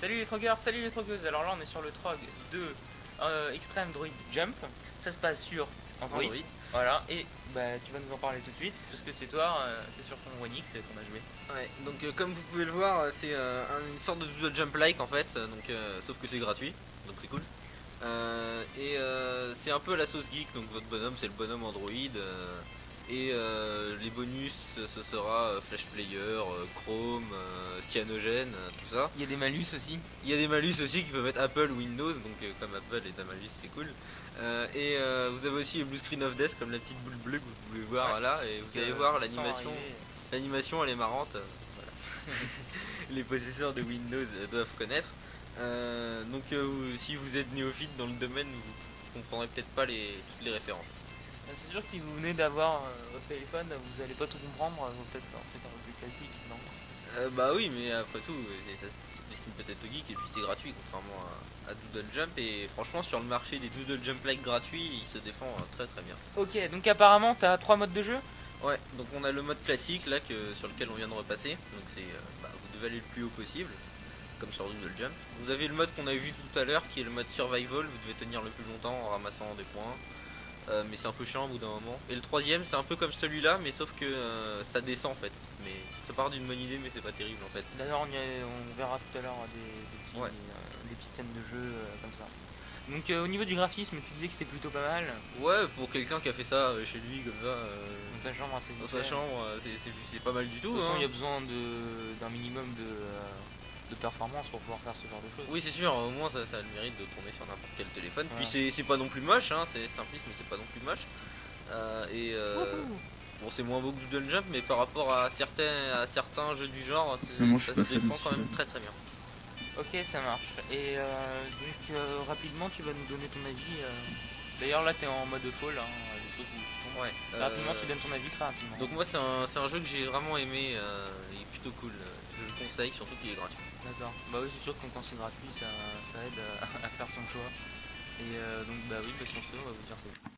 Salut les trogueurs, salut les trogueuses. Alors là, on est sur le trog de euh, Extreme Droid Jump. Ça se passe sur Android. Android. Voilà, et bah, tu vas nous en parler tout de suite, parce que c'est toi, euh, c'est sur ton One X qu'on a joué. Ouais, donc euh, comme vous pouvez le voir, euh, c'est euh, un- une sorte de doodle jump like en fait, euh, donc, euh, sauf que c'est gratuit, donc c'est cool. Euh, et euh, c'est un peu la sauce geek, donc votre bonhomme c'est le bonhomme Android. Et euh, les bonus ce sera euh, Flash Player, euh, Chrome, Cyanogen, euh, tout ça. Il y a des malus aussi. Il y a des malus aussi qui peuvent être Apple ou Windows, donc comme Apple est un malus c'est cool. Euh, et euh, vous avez aussi le blue screen of death comme la petite boule bleue que vous pouvez voir Ouais. là, et vous allez voir l'animation. L'animation elle est marrante, voilà. les possesseurs de Windows doivent connaître. Donc si vous êtes néophyte dans le domaine, vous comprendrez peut-être pas les, toutes les références. Euh, C'est sûr que si vous venez d'avoir euh, votre téléphone, vous allez pas tout comprendre, euh, vous peut-être peut un peu plus classique, non Euh, bah oui, mais après tout, euh, c'est- peut-être geek et puis c'est gratuit contrairement à, à Doodle Jump. Et franchement, sur le marché des Doodle Jump like gratuits, il se défend euh, très très bien. Ok, donc apparemment t'as trois modes de jeu? Ouais, donc on a le mode classique là que, sur lequel on vient de repasser. Donc c'est euh, bah, vous devez aller le plus haut possible, comme sur Doodle Jump. Vous avez le mode qu'on a vu tout à l'heure qui est le mode survival, vous devez tenir le plus longtemps en ramassant des points. Euh, mais c'est un peu chiant au bout d'un moment. Et le troisième c'est un peu comme celui-là, mais sauf que euh, ça descend en fait. Mais ça part d'une bonne idée, mais c'est pas terrible en fait. D'ailleurs, on, y a- on verra tout à l'heure euh, des, des petits- Ouais. des petites scènes de jeu euh, comme ça. Donc au niveau du graphisme, tu disais que c'était plutôt pas mal. Ouais, pour quelqu'un qui a fait ça chez lui comme ça, Dans sa chambre, assez dans sa chambre, c'est- c'est c'est pas mal du De tout. toute façon, hein. il y a besoin de- d'un minimum de, de performance pour pouvoir faire ce genre de choses. Oui, c'est sûr, au moins ça, ça a le mérite de tourner sur n'importe quel téléphone. Puis Voilà. c'est c'est pas non plus moche, hein, c'est simpliste, mais c'est pas non plus moche. Euh, et euh, bon, c'est moins beau que Doodle Jump, mais par rapport à certains, à certains jeux du genre, ça se défend quand même très très bien. Ok, ça marche. Et euh, donc euh, rapidement, tu vas nous donner ton avis. Euh. D'ailleurs, là, t'es en mode fall, hein. Ouais. Rapidement, euh, tu donnes ton avis très rapidement. Donc moi c'est un, c'est un jeu que j'ai vraiment aimé, euh, il est plutôt cool. Je le conseille, surtout qu'il est gratuit. D'accord. Bah oui, c'est sûr que quand c'est gratuit, ça, ça aide à, à faire son choix. Et euh, donc, bah oui, bah sur ce, on va vous dire que.